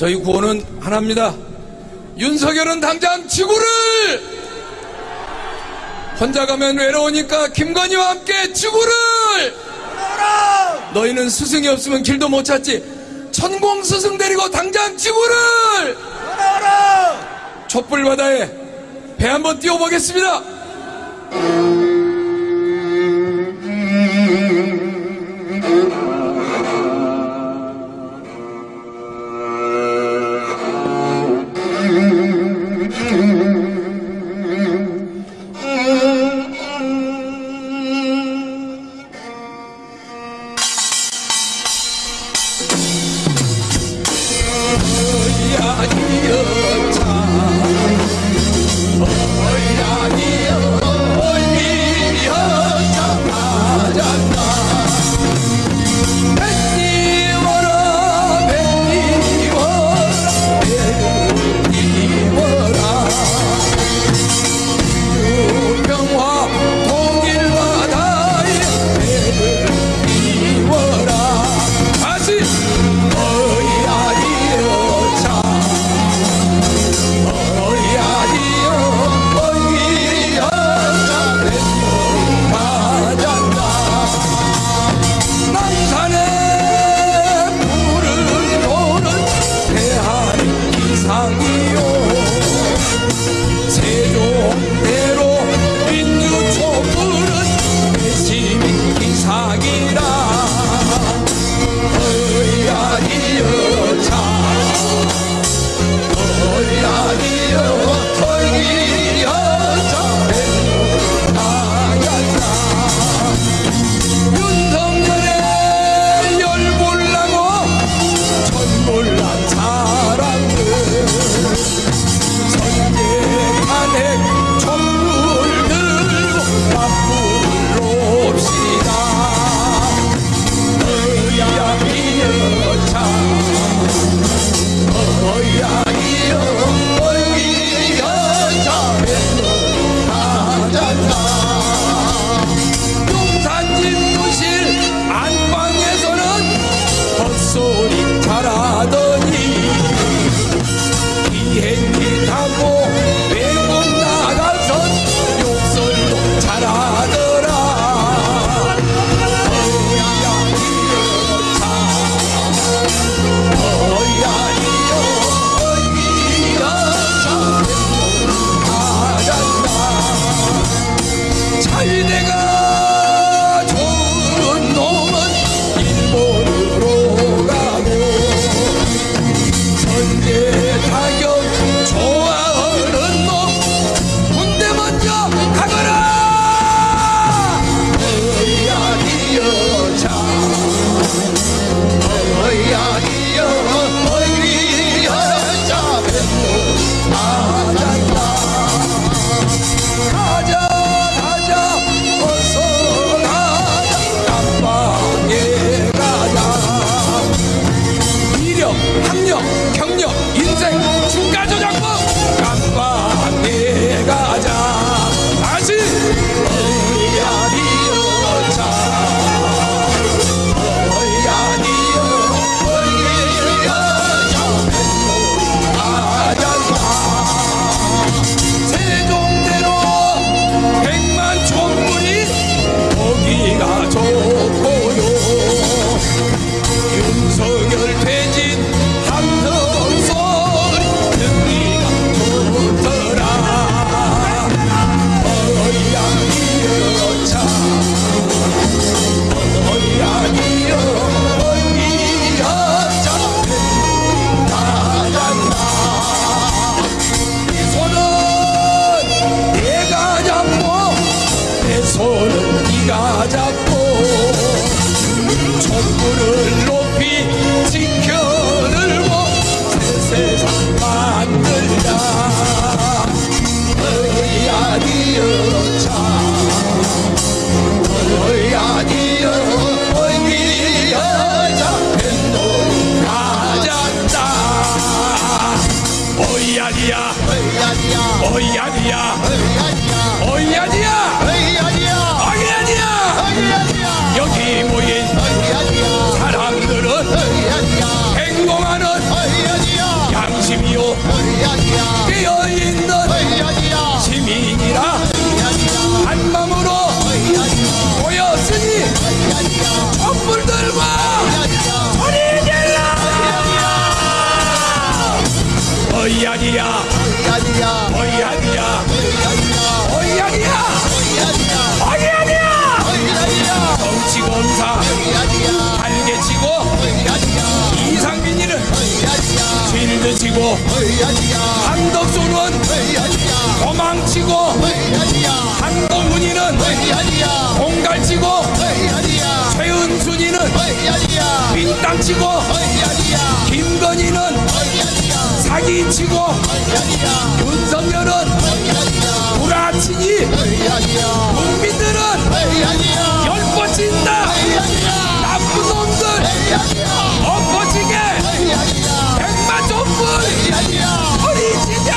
저희 구호는 하나입니다. 윤석열은 당장 지구를 혼자 가면 외로우니까 김건희와 함께 지구를 너희는 스승이 없으면 길도 못 찾지 천공 스승 데리고 당장 지구를 촛불 바다에 배 한번 띄워보겠습니다. 어이 아니야. 어이 아니야. 어이 아니야. 어이 아니야 여기 모인 사람들은 행동하는 양심이요. 깨어있는 시민이라 한마음으로 모였으니 촛불 들과 어이 아니야. 아니야. 거의 아니야. 거의 아니야. 거의 아니야. 거의 아니야. 정치 검사. 달개 치고 이상민이는 실드 치고 한덕수는 도망치고 한동훈이는 공갈 치고 최은순이는 빈땅 치고 김건희는 사기 치고 윤석열은 불아치니 국민들은 열뻗진다. 나쁜 놈들 엎어지게. 백만 촛불 버리지자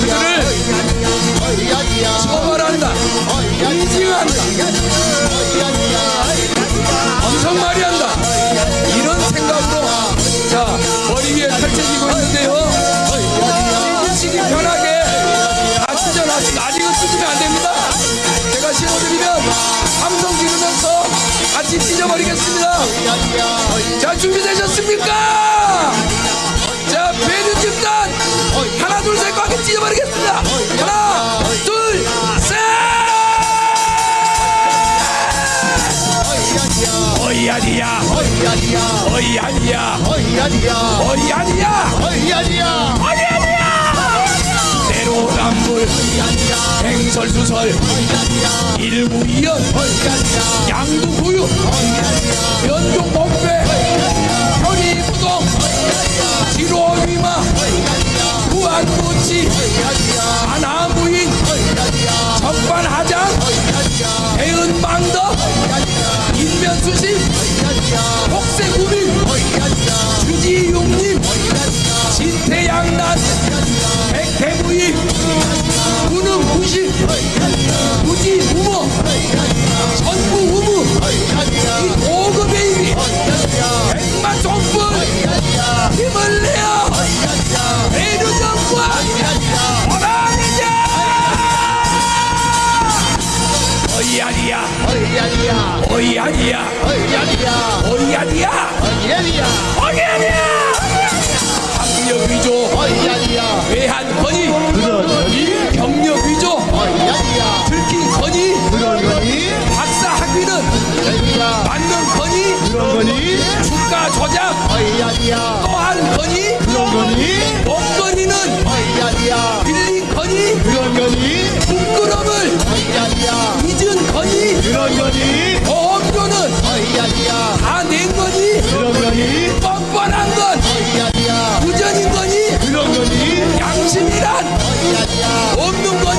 그들을 처벌한다. 인증한다. 엄청 많이 한다. 이런 생각으로 자 머리 위에 펼쳐지고 있는데요. 찢으시기 편하게 다 찢어놨습니다 아직 은 찢으면 안 됩니다. 제가 신어드리면 함성 지르면서 같이 찢어버리겠습니다. 자 준비되셨습니까 하나 둘 셋 꽉 찢어버리겠습니다. 하나 둘셋! 어이아니야. 어이아니야. 어이아니야. 어이아니야. 내로남불 행설수설 일구이연 양두구육 연종복배 적반하장 대은망덕. 인면수심 복세구민. 주지용님. 진태양난 백태무임 무능무식 것입니다. 없는 것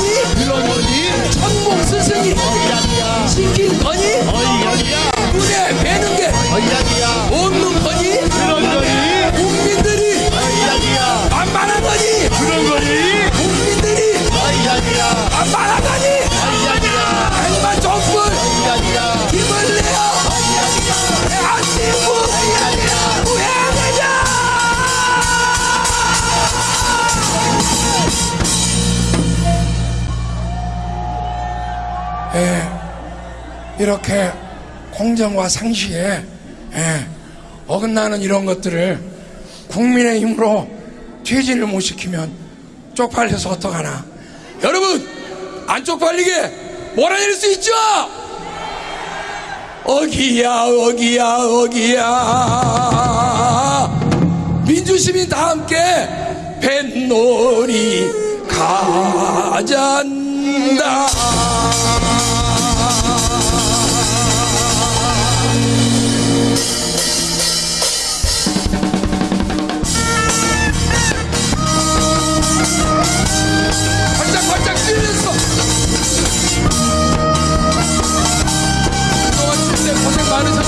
이렇게 공정과 상식에 예, 어긋나는 이런 것들을 국민의 힘으로 퇴진을 못 시키면 쪽팔려서 어떡하나. 여러분 안 쪽팔리게 몰아낼 수 있죠? 어기야 어기야 어기야. 민주시민 다 함께 뱃놀이 가잔다.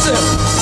是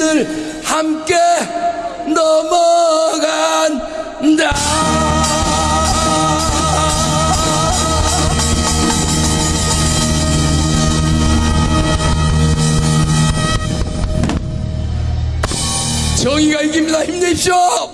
우리들 함께 넘어간다. 정의가 이깁니다. 힘내십시오.